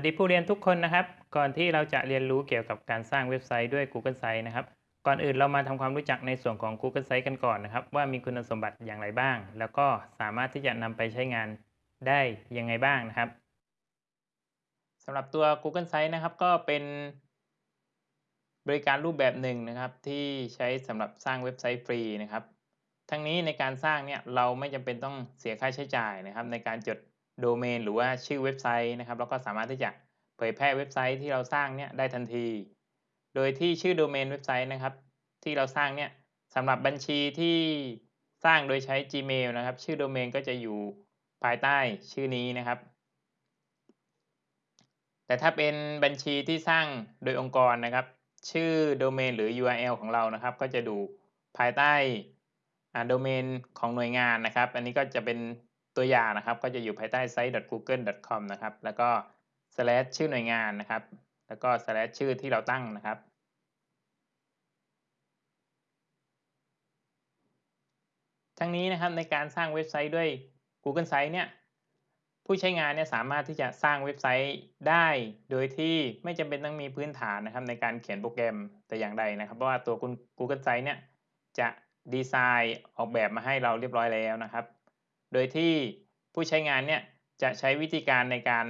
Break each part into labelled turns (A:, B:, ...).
A: สวัสดีผู้เรียนทุกคนนะครับ ก่อนที่เราจะเรียนรู้เกี่ยวกับการสร้างเว็บไซต์ด้วย Google Sites นะครับ ก่อนอื่นเรามาทำความรู้จักในส่วนของ Google Sites กันก่อนนะครับ ว่ามีคุณสมบัติอย่างไรบ้าง แล้วก็สามารถที่จะนำไปใช้งานได้ยังไงบ้างนะครับสำหรับตัว Google Sites นะครับ ก็เป็นบริการรูปแบบหนึ่งนะครับ ที่ใช้สำหรับสร้างเว็บไซต์ฟรีนะครับ ทั้งนี้ในการสร้างเนี่ยเราไม่จำเป็นต้องเสียค่าใช้จ่ายนะครับ ในการจด โดเมนหรือว่าชื่อเว็บไซต์นะครับแล้วก็สามารถที่จะเผยแพร่เว็บไซต์ที่เราสร้างเนี่ยได้ทันที โดยที่ชื่อโดเมนเว็บไซต์นะครับ ที่เราสร้างเนี่ยสำหรับบัญชีที่สร้างโดยใช้ Gmail นะครับ ชื่อโดเมนก็จะอยู่ภายใต้ชื่อนี้นะครับ แต่ถ้าเป็นบัญชีที่สร้างโดยองค์กรนะครับ ชื่อโดเมนหรือ URL ของเรานะครับ ก็จะดูภายใต้โดเมนของหน่วยงานนะครับ อันนี้ก็จะเป็น ตัวอย่างนะครับ ก็จะอยู่ภายใต้ site.google.com นะครับ แล้วก็ slash ชื่อหน่วยงานนะครับ แล้วก็ slash ชื่อที่เราตั้งนะครับ ทั้งนี้นะครับในการสร้างเว็บไซต์ด้วย Google Sites เนี่ยผู้ใช้งานเนี่ยสามารถที่จะสร้างเว็บไซต์ได้ โดยที่ไม่จำเป็นต้องมีพื้นฐานนะครับ ในการเขียนโปรแกรมแต่อย่างใดนะครับ เพราะว่าตัว Google Sites เนี่ยจะดีไซน์ออกแบบมาให้เราเรียบร้อยแล้วนะครับ โดยที่ผู้ใช้งานเนี่ยจะใช้วิธีการในการ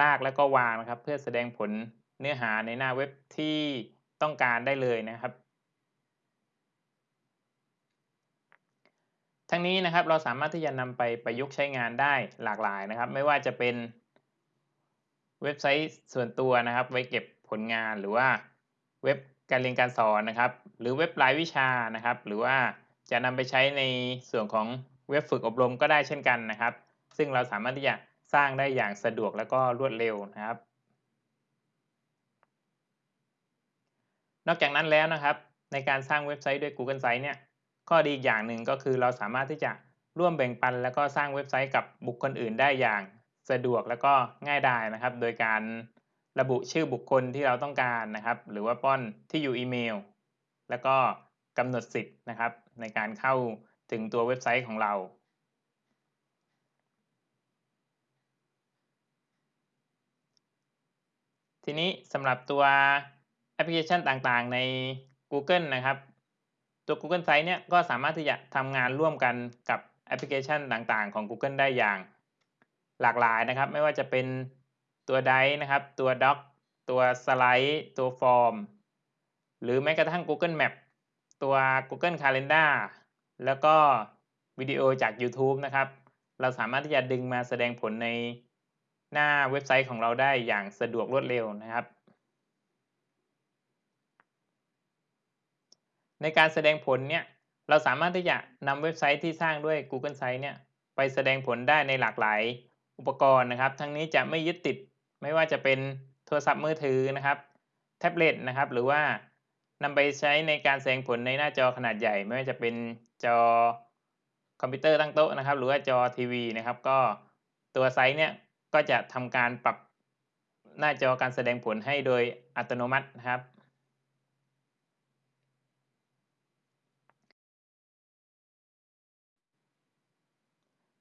A: ลากแล้วก็วางนะครับ เพื่อแสดงผลเนื้อหาในหน้าเว็บที่ต้องการได้เลยนะครับ ทั้งนี้นะครับเราสามารถที่จะนำไปประยุกต์ใช้งานได้หลากหลายนะครับ ไม่ว่าจะเป็นเว็บไซต์ส่วนตัวนะครับ ไว้เก็บผลงานหรือว่าเว็บการเรียนการสอนนะครับ หรือเว็บรายวิชานะครับ หรือว่าจะนำไปใช้ในส่วนของ เว็บฝึกอบรมก็ได้เช่นกันนะครับ ซึ่งเราสามารถที่จะสร้างได้อย่างสะดวกและก็รวดเร็วนะครับ นอกจากนั้นแล้วนะครับ ในการสร้างเว็บไซต์ด้วย Google Sites เนี่ยข้อดีอีกอย่างหนึ่งก็คือเราสามารถที่จะร่วมแบ่งปัน แล้วก็สร้างเว็บไซต์กับบุคคลอื่นได้อย่างสะดวกแล้วก็ง่ายดายนะครับ โดยการระบุชื่อบุคคลที่เราต้องการนะครับ หรือว่าป้อนที่อยู่อีเมล แล้วก็กำหนดสิทธิ์นะครับ ในการเข้า ถึงตัวเว็บไซต์ของเรา ทีนี้สำหรับตัวแอปพลิเคชันต่างๆใน Google นะครับ ตัว Google Sites เนี่ยก็สามารถที่จะทำงานร่วมกันกับแอปพลิเคชันต่างๆของ Google ได้อย่างหลากหลายนะครับ ไม่ว่าจะเป็นตัว Drive นะครับ ตัว Doc ตัวสไลด์ตัวฟอร์ม หรือแม้กระทั่ง Google Map ตัว Google Calendar แล้วก็วิดีโอจาก YouTube นะครับ เราสามารถที่จะดึงมาแสดงผลในหน้าเว็บไซต์ของเราได้อย่างสะดวกรวดเร็วนะครับ ในการแสดงผลเนี่ยเราสามารถที่จะนำเว็บไซต์ที่สร้างด้วย Google Sites เนี่ยไปแสดงผลได้ในหลากหลายอุปกรณ์นะครับ ทั้งนี้จะไม่ยึดติดไม่ว่าจะเป็นโทรศัพท์มือถือนะครับ แท็บเล็ตนะครับ หรือว่า นำไปใช้ในการแสดงผลในหน้าจอขนาดใหญ่ ไม่ว่าจะเป็นจอคอมพิวเตอร์ตั้งโต๊ะนะครับ หรือว่าจอทีวีนะครับ ก็ตัวไซส์เนี่ยก็จะทำการปรับหน้าจอการแสดงผลให้โดยอัตโนมัตินะครับ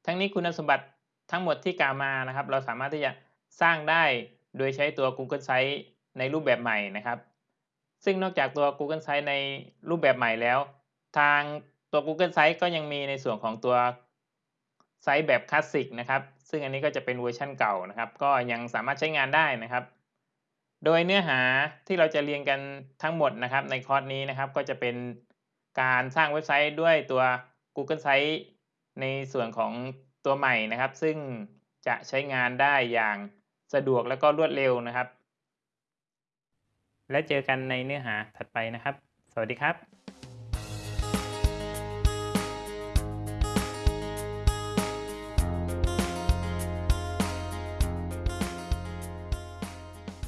A: ทั้งนี้คุณสมบัติทั้งหมดที่กล่าวมานะครับ เราสามารถที่จะสร้างได้โดยใช้ตัว Google Sites ในรูปแบบใหม่นะครับ ซึ่งนอกจากตัว Google Sites ในรูปแบบใหม่แล้ว ทางตัว Google Sites ก็ยังมีในส่วนของตัวไซต์แบบคลาสสิกนะครับ ซึ่งอันนี้ก็จะเป็นเวอร์ชันเก่านะครับ ก็ยังสามารถใช้งานได้นะครับ โดยเนื้อหาที่เราจะเรียนกันทั้งหมดนะครับ ในคอร์สนี้นะครับก็จะเป็นการสร้างเว็บไซต์ด้วยตัว Google Sites ในส่วนของตัวใหม่นะครับ ซึ่งจะใช้งานได้อย่างสะดวกและก็รวดเร็วนะครับ และเจอกันในเนื้อหาถัดไปนะครับ สวัสดีครับ